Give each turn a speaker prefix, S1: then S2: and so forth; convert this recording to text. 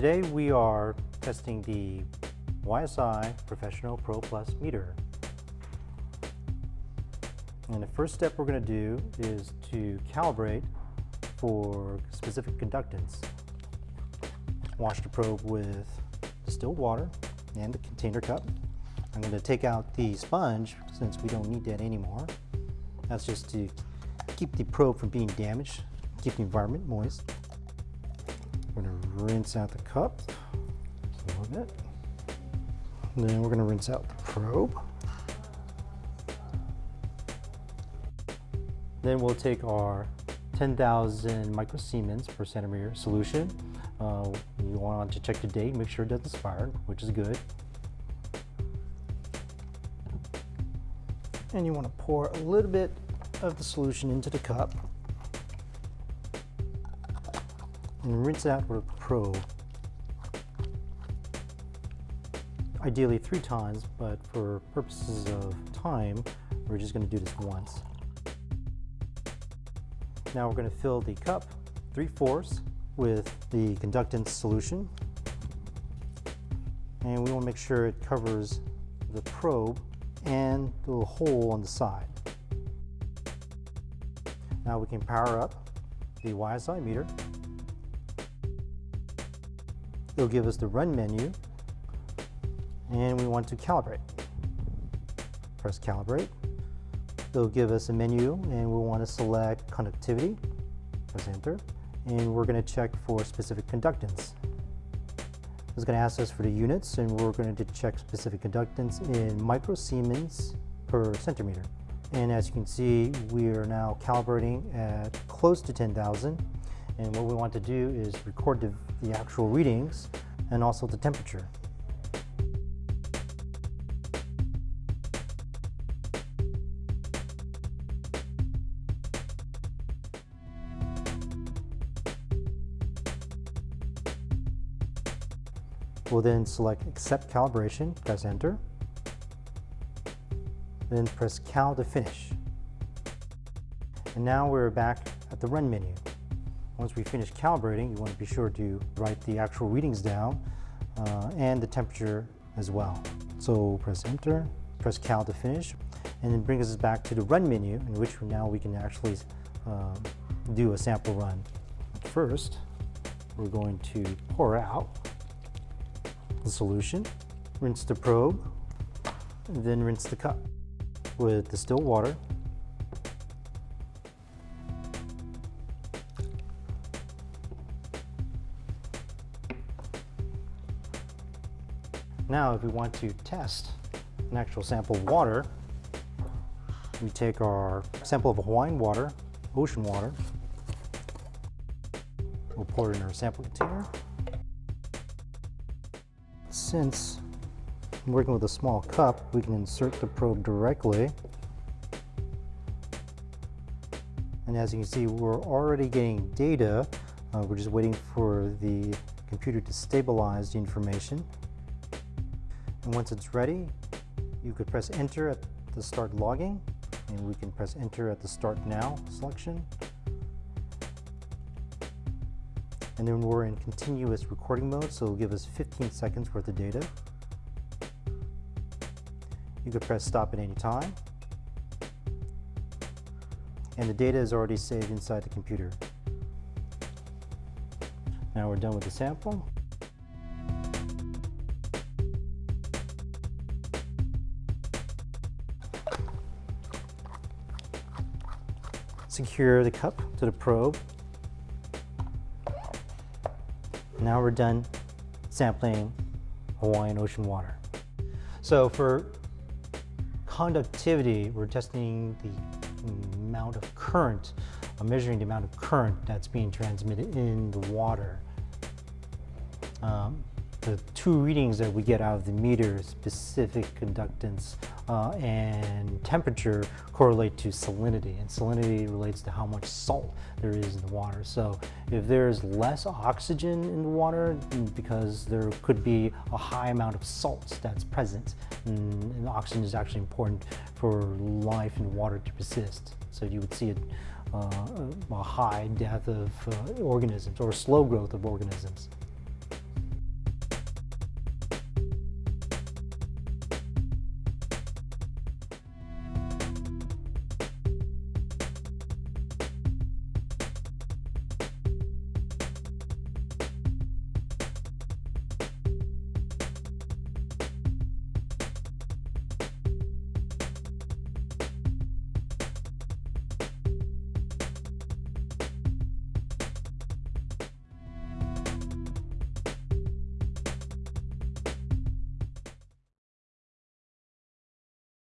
S1: Today we are testing the YSI Professional Pro Plus meter. And the first step we're going to do is to calibrate for specific conductance. Wash the probe with distilled water and the container cup. I'm going to take out the sponge since we don't need that anymore. That's just to keep the probe from being damaged, keep the environment moist. We're to rinse out the cup a little bit. Then we're going to rinse out the probe. Then we'll take our 10,000 microsiemens per centimeter solution. Uh, you want to check the date, make sure it doesn't expire, which is good. And you want to pour a little bit of the solution into the cup and rinse out with a probe. Ideally three times, but for purposes of time, we're just going to do this once. Now we're going to fill the cup 3 fourths with the conductance solution. And we want to make sure it covers the probe and the little hole on the side. Now we can power up the YSI meter. It'll give us the run menu and we want to calibrate. Press calibrate. It'll give us a menu and we want to select conductivity. Press enter. And we're going to check for specific conductance. It's going to ask us for the units and we're going to check specific conductance in microsiemens per centimeter. And as you can see, we are now calibrating at close to 10,000. And what we want to do is record the, the actual readings and also the temperature. We'll then select Accept Calibration, press Enter then press Cal to finish. And now we're back at the Run menu. Once we finish calibrating, you want to be sure to write the actual readings down uh, and the temperature as well. So press Enter, press Cal to finish, and it brings us back to the Run menu, in which now we can actually uh, do a sample run. First, we're going to pour out the solution, rinse the probe, and then rinse the cup with distilled water. Now if we want to test an actual sample of water, we take our sample of Hawaiian water, ocean water, we'll pour it in our sample container. Since we're working with a small cup, we can insert the probe directly. And as you can see, we're already getting data. Uh, we're just waiting for the computer to stabilize the information. And once it's ready, you could press enter at the start logging, and we can press enter at the start now selection. And then we're in continuous recording mode, so it'll give us 15 seconds worth of data. You could press stop at any time. And the data is already saved inside the computer. Now we're done with the sample. Secure the cup to the probe. Now we're done sampling Hawaiian ocean water. So for conductivity, we're testing the amount of current, uh, measuring the amount of current that's being transmitted in the water. Um, the two readings that we get out of the meter, specific conductance uh, and temperature correlate to salinity, and salinity relates to how much salt there is in the water. So if there's less oxygen in the water, because there could be a high amount of salts that's present, and, and oxygen is actually important for life in water to persist. So you would see a, uh, a high death of uh, organisms or slow growth of organisms.